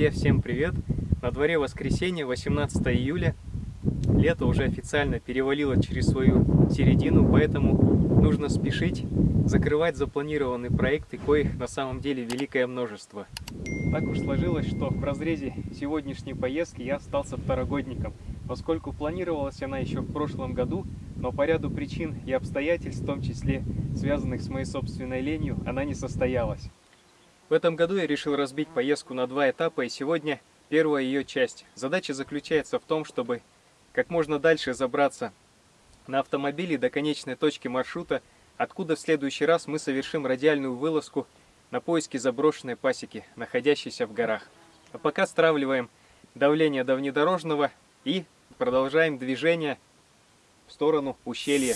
Друзья, всем привет! На дворе воскресенье, 18 июля. Лето уже официально перевалило через свою середину, поэтому нужно спешить закрывать запланированные проекты, коих на самом деле великое множество. Так уж сложилось, что в разрезе сегодняшней поездки я остался второгодником, поскольку планировалась она еще в прошлом году, но по ряду причин и обстоятельств, в том числе связанных с моей собственной ленью, она не состоялась. В этом году я решил разбить поездку на два этапа, и сегодня первая ее часть. Задача заключается в том, чтобы как можно дальше забраться на автомобиле до конечной точки маршрута, откуда в следующий раз мы совершим радиальную вылазку на поиски заброшенной пасеки, находящейся в горах. А пока стравливаем давление до внедорожного и продолжаем движение в сторону ущелья.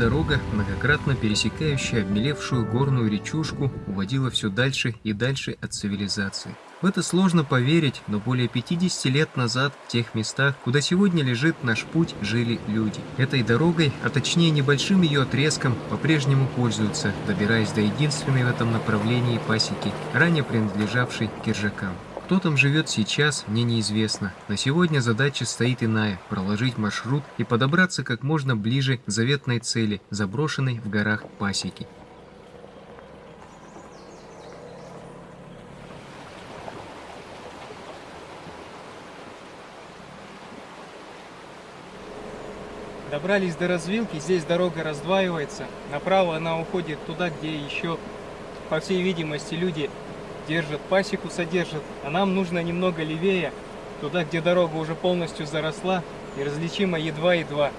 Дорога, многократно пересекающая обмелевшую горную речушку, уводила все дальше и дальше от цивилизации. В это сложно поверить, но более 50 лет назад в тех местах, куда сегодня лежит наш путь, жили люди. Этой дорогой, а точнее небольшим ее отрезком, по-прежнему пользуются, добираясь до единственной в этом направлении пасеки, ранее принадлежавшей киржакам. Кто там живет сейчас, мне неизвестно. На сегодня задача стоит иная – проложить маршрут и подобраться как можно ближе к заветной цели, заброшенной в горах пасеки. Добрались до развилки, здесь дорога раздваивается. Направо она уходит туда, где еще, по всей видимости, люди держит, пасеку содержит, а нам нужно немного левее, туда, где дорога уже полностью заросла и различима едва-едва.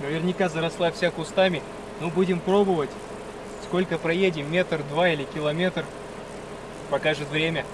Наверняка заросла вся кустами, но будем пробовать. Сколько проедем, метр, два или километр, покажет время.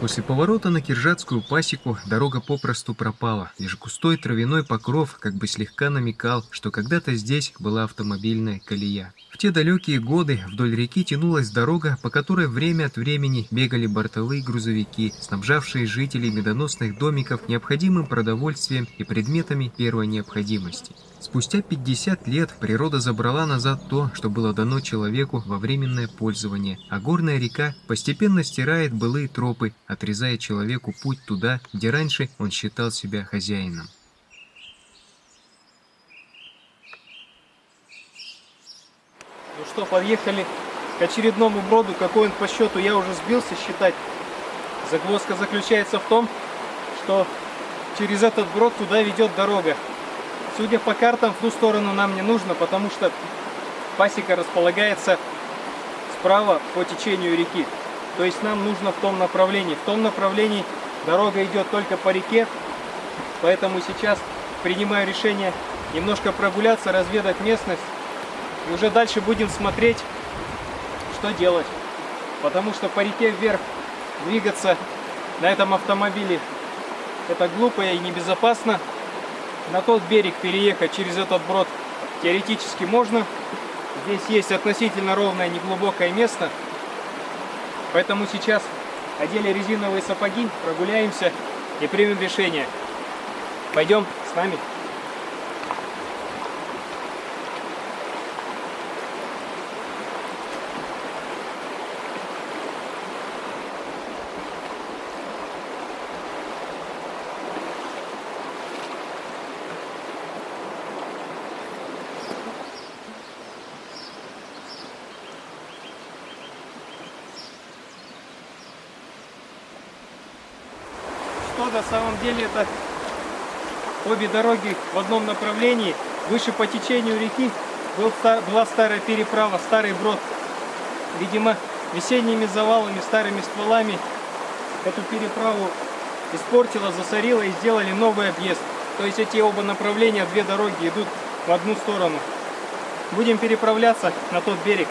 После поворота на Киржатскую пасеку дорога попросту пропала. Лишь густой травяной покров как бы слегка намекал, что когда-то здесь была автомобильная колея. В те далекие годы вдоль реки тянулась дорога, по которой время от времени бегали бортовые грузовики, снабжавшие жителей медоносных домиков необходимым продовольствием и предметами первой необходимости. Спустя 50 лет природа забрала назад то, что было дано человеку во временное пользование, а горная река постепенно стирает былые тропы, отрезая человеку путь туда, где раньше он считал себя хозяином. Что, подъехали к очередному броду, какой он по счету, я уже сбился считать. Загвоздка заключается в том, что через этот брод туда ведет дорога. Судя по картам, в ту сторону нам не нужно, потому что пасека располагается справа по течению реки. То есть нам нужно в том направлении. В том направлении дорога идет только по реке, поэтому сейчас принимаю решение немножко прогуляться, разведать местность. И уже дальше будем смотреть, что делать. Потому что по реке вверх двигаться на этом автомобиле это глупо и небезопасно на тот берег переехать через этот брод теоретически можно. Здесь есть относительно ровное неглубокое место. Поэтому сейчас одели резиновые сапоги, прогуляемся и примем решение. Пойдем с нами. Что на самом деле это обе дороги в одном направлении. Выше по течению реки был, была старая переправа, старый брод. Видимо, весенними завалами, старыми стволами эту переправу испортила, засорила и сделали новый объезд. То есть эти оба направления, две дороги идут в одну сторону. Будем переправляться на тот берег.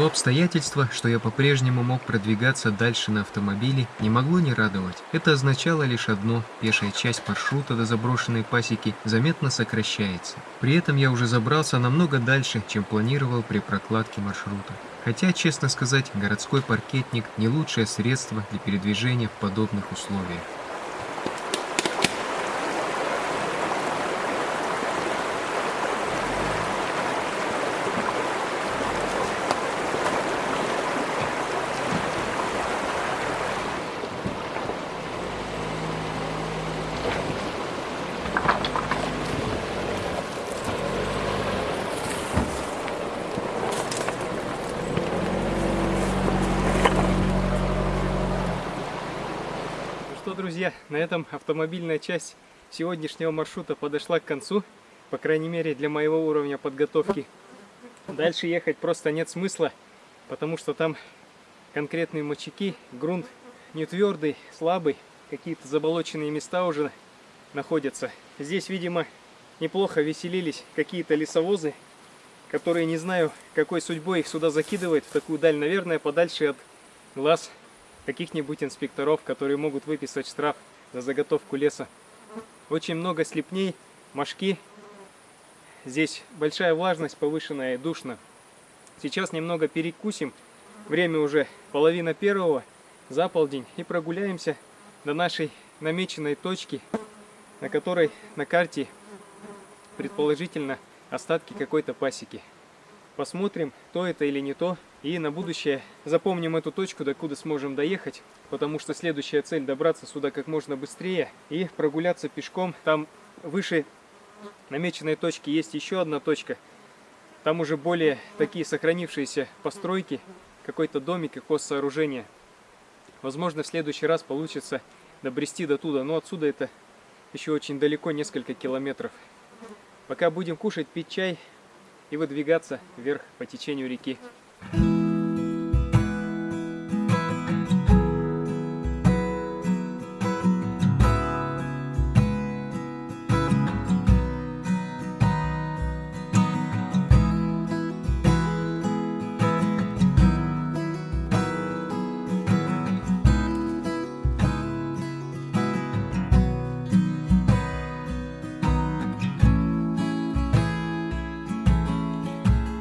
То обстоятельство, что я по-прежнему мог продвигаться дальше на автомобиле, не могло не радовать. Это означало лишь одно – пешая часть маршрута до заброшенной пасеки заметно сокращается. При этом я уже забрался намного дальше, чем планировал при прокладке маршрута. Хотя, честно сказать, городской паркетник – не лучшее средство для передвижения в подобных условиях. Друзья, на этом автомобильная часть сегодняшнего маршрута подошла к концу, по крайней мере для моего уровня подготовки. Дальше ехать просто нет смысла, потому что там конкретные мочаки, грунт не твердый, слабый, какие-то заболоченные места уже находятся. Здесь, видимо, неплохо веселились какие-то лесовозы, которые не знаю, какой судьбой их сюда закидывает в такую даль, наверное, подальше от глаз каких-нибудь инспекторов, которые могут выписать штраф за заготовку леса. Очень много слепней, мошки. Здесь большая влажность, повышенная и душно. Сейчас немного перекусим. Время уже половина первого, за полдень. И прогуляемся до нашей намеченной точки, на которой на карте предположительно остатки какой-то пасеки. Посмотрим, то это или не то. И на будущее запомним эту точку, до куда сможем доехать, потому что следующая цель добраться сюда как можно быстрее и прогуляться пешком. Там выше намеченной точки есть еще одна точка. Там уже более такие сохранившиеся постройки, какой-то домик и сооружение. Возможно, в следующий раз получится добрести до туда, но отсюда это еще очень далеко, несколько километров. Пока будем кушать, пить чай и выдвигаться вверх по течению реки.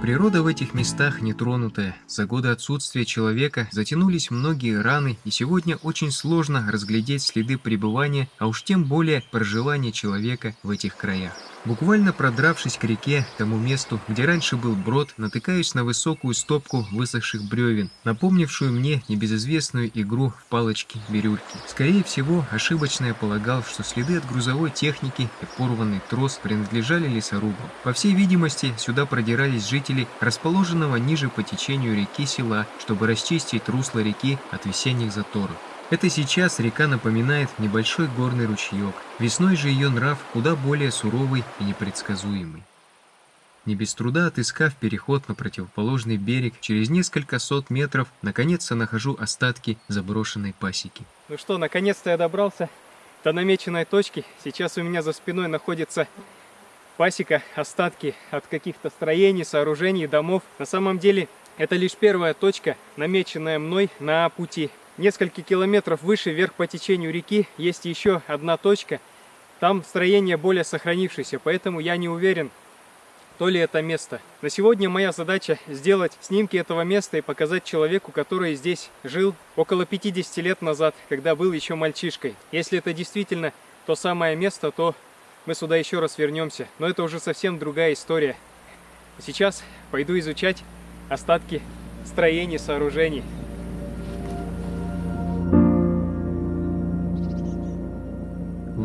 Природа в этих местах нетронутая. За годы отсутствия человека затянулись многие раны, и сегодня очень сложно разглядеть следы пребывания, а уж тем более проживания человека в этих краях. Буквально продравшись к реке, тому месту, где раньше был брод, натыкаюсь на высокую стопку высохших бревен, напомнившую мне небезызвестную игру в палочки-бирюльки. Скорее всего, ошибочно я полагал, что следы от грузовой техники и порванный трос принадлежали лесорубам. По всей видимости, сюда продирались жители расположенного ниже по течению реки села, чтобы расчистить русло реки от весенних заторов. Это сейчас река напоминает небольшой горный ручеек. Весной же ее нрав куда более суровый и непредсказуемый. Не без труда отыскав переход на противоположный берег, через несколько сот метров, наконец-то нахожу остатки заброшенной пасеки. Ну что, наконец-то я добрался до намеченной точки. Сейчас у меня за спиной находится пасека, остатки от каких-то строений, сооружений, домов. На самом деле, это лишь первая точка, намеченная мной на пути несколько километров выше, вверх по течению реки, есть еще одна точка. Там строение более сохранившееся, поэтому я не уверен, то ли это место. На сегодня моя задача сделать снимки этого места и показать человеку, который здесь жил около 50 лет назад, когда был еще мальчишкой. Если это действительно то самое место, то мы сюда еще раз вернемся. Но это уже совсем другая история. Сейчас пойду изучать остатки строений, сооружений.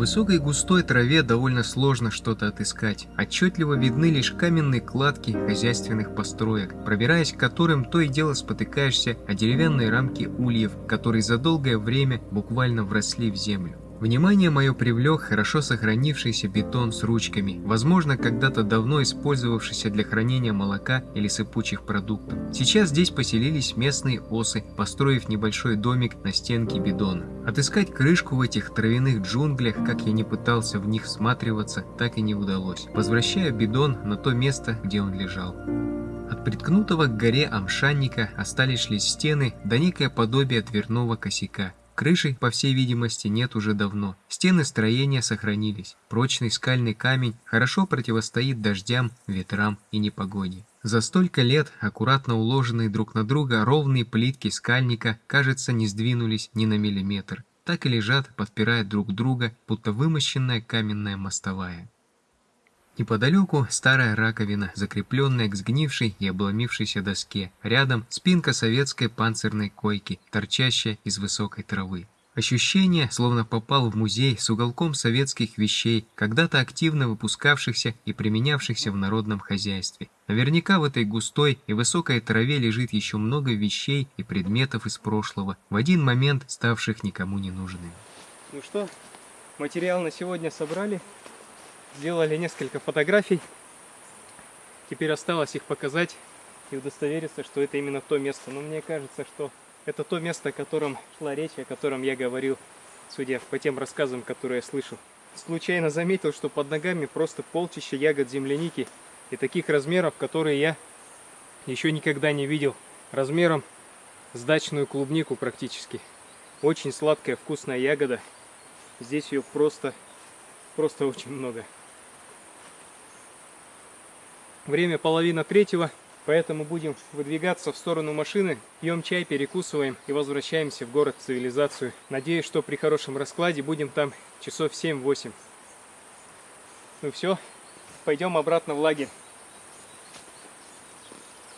Высокой густой траве довольно сложно что-то отыскать. Отчетливо видны лишь каменные кладки хозяйственных построек, пробираясь к которым то и дело спотыкаешься о деревянные рамки ульев, которые за долгое время буквально вросли в землю. Внимание мое привлек хорошо сохранившийся бетон с ручками, возможно, когда-то давно использовавшийся для хранения молока или сыпучих продуктов. Сейчас здесь поселились местные осы, построив небольшой домик на стенке бидона. Отыскать крышку в этих травяных джунглях, как я не пытался в них всматриваться, так и не удалось. Возвращая бидон на то место, где он лежал. От приткнутого к горе амшанника остались лишь стены да некое подобие дверного косяка. Крыши, по всей видимости, нет уже давно. Стены строения сохранились. Прочный скальный камень хорошо противостоит дождям, ветрам и непогоде. За столько лет аккуратно уложенные друг на друга ровные плитки скальника, кажется, не сдвинулись ни на миллиметр. Так и лежат, подпирая друг друга, будто вымощенная каменная мостовая. Неподалеку старая раковина, закрепленная к сгнившей и обломившейся доске. Рядом спинка советской панцирной койки, торчащая из высокой травы. Ощущение, словно попал в музей с уголком советских вещей, когда-то активно выпускавшихся и применявшихся в народном хозяйстве. Наверняка в этой густой и высокой траве лежит еще много вещей и предметов из прошлого, в один момент ставших никому не нужными. Ну что, материал на сегодня собрали. Сделали несколько фотографий. Теперь осталось их показать и удостовериться, что это именно то место. Но мне кажется, что это то место, о котором шла речь, о котором я говорил, судя по тем рассказам, которые я слышал. Случайно заметил, что под ногами просто полчища ягод земляники и таких размеров, которые я еще никогда не видел. Размером с дачную клубнику практически. Очень сладкая, вкусная ягода. Здесь ее просто, просто очень много. Время половина третьего, поэтому будем выдвигаться в сторону машины, пьем чай, перекусываем и возвращаемся в город цивилизацию. Надеюсь, что при хорошем раскладе будем там часов 7-8. Ну все, пойдем обратно в лагерь.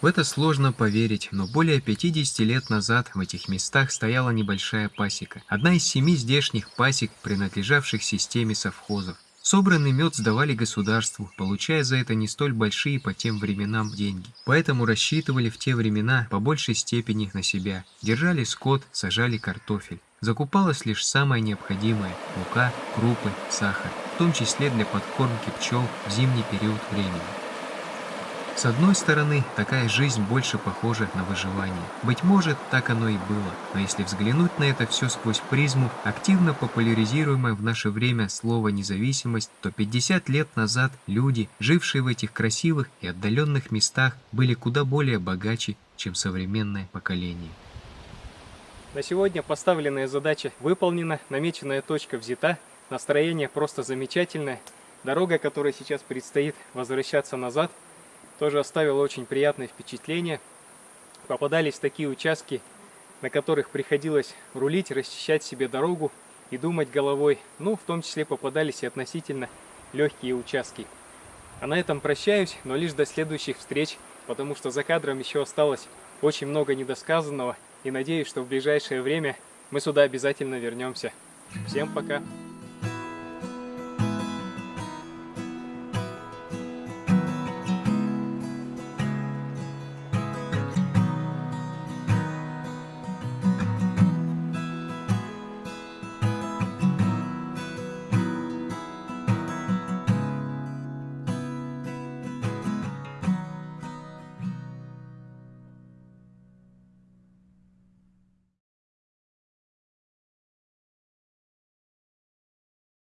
В это сложно поверить, но более 50 лет назад в этих местах стояла небольшая пасека. Одна из семи здешних пасек, принадлежавших системе совхозов. Собранный мед сдавали государству, получая за это не столь большие по тем временам деньги. Поэтому рассчитывали в те времена по большей степени на себя. Держали скот, сажали картофель. Закупалось лишь самое необходимое – мука, крупы, сахар, в том числе для подкормки пчел в зимний период времени. С одной стороны, такая жизнь больше похожа на выживание. Быть может, так оно и было. Но если взглянуть на это все сквозь призму, активно популяризируемое в наше время слово «независимость», то 50 лет назад люди, жившие в этих красивых и отдаленных местах, были куда более богаче, чем современное поколение. На сегодня поставленная задача выполнена, намеченная точка взята, настроение просто замечательное. Дорога, которая сейчас предстоит возвращаться назад – тоже оставило очень приятное впечатление. Попадались такие участки, на которых приходилось рулить, расчищать себе дорогу и думать головой. Ну, в том числе попадались и относительно легкие участки. А на этом прощаюсь, но лишь до следующих встреч, потому что за кадром еще осталось очень много недосказанного. И надеюсь, что в ближайшее время мы сюда обязательно вернемся. Всем пока!